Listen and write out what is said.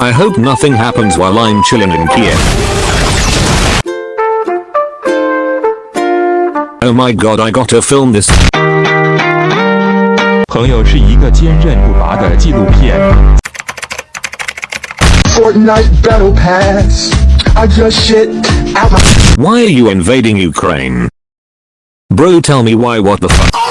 I hope nothing happens while I'm chilling in Kiev. Oh my god I gotta film this. 朋友是一个坚韧不拔的纪录片。Fortnite Battle Pass. I just shit out my. Why are you invading Ukraine? Bro tell me why what the fuck?